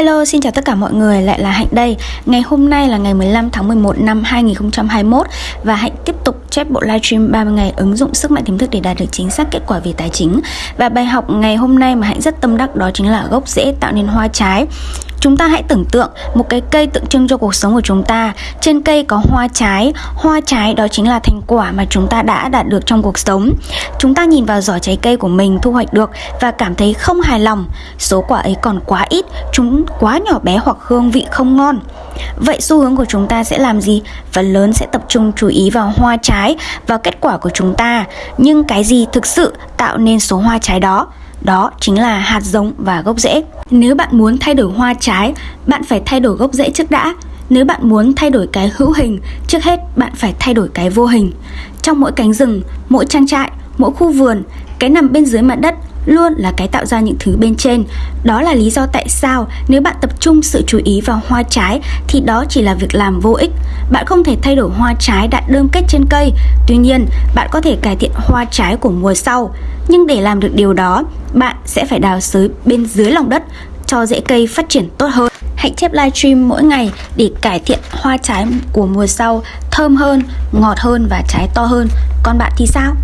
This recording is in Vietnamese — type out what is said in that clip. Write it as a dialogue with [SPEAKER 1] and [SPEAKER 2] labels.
[SPEAKER 1] Hello, xin chào tất cả mọi người, lại là Hạnh đây. Ngày hôm nay là ngày 15 tháng 11 năm 2021 Và Hạnh tiếp tục chép bộ livestream 30 ngày ứng dụng sức mạnh tiềm thức để đạt được chính xác kết quả về tài chính. Và bài học ngày hôm nay mà Hạnh rất tâm đắc đó chính là gốc rễ tạo nên hoa trái. Chúng ta hãy tưởng tượng một cái cây tượng trưng cho cuộc sống của chúng ta. Trên cây có hoa trái. Hoa trái đó chính là thành quả mà chúng ta đã đạt được trong cuộc sống. Chúng ta nhìn vào giỏ trái cây của mình thu hoạch được Và cảm thấy không hài lòng. Số quả ấy còn quá ít. Chúng quá nhỏ bé hoặc hương vị không ngon. Vậy xu hướng của chúng ta sẽ làm gì? Phần lớn sẽ tập trung chú ý vào hoa trái, và kết quả của chúng ta. Nhưng cái gì thực sự tạo nên số hoa trái đó? Đó chính là hạt giống và gốc rễ. Nếu bạn muốn thay đổi hoa trái, bạn phải thay đổi gốc rễ trước đã. Nếu bạn muốn thay đổi cái hữu hình, trước hết bạn phải thay đổi cái vô hình. Trong mỗi cánh rừng, mỗi trang trại, mỗi khu vườn, cái nằm bên dưới mặt đất luôn là cái tạo ra những thứ bên trên. Đó là lý do tại sao nếu bạn tập trung sự chú ý vào hoa trái thì đó chỉ là việc làm vô ích. Bạn không thể thay đổi hoa trái đã đơm kết trên cây. Tuy nhiên, bạn có thể cải thiện hoa trái của mùa sau. Nhưng để làm được điều đó, bạn sẽ phải đào sới bên dưới lòng đất cho rễ cây phát triển tốt hơn. Hãy chép livestream mỗi ngày để cải thiện hoa trái của mùa sau thơm hơn, ngọt hơn và trái to hơn. Còn bạn thì sao?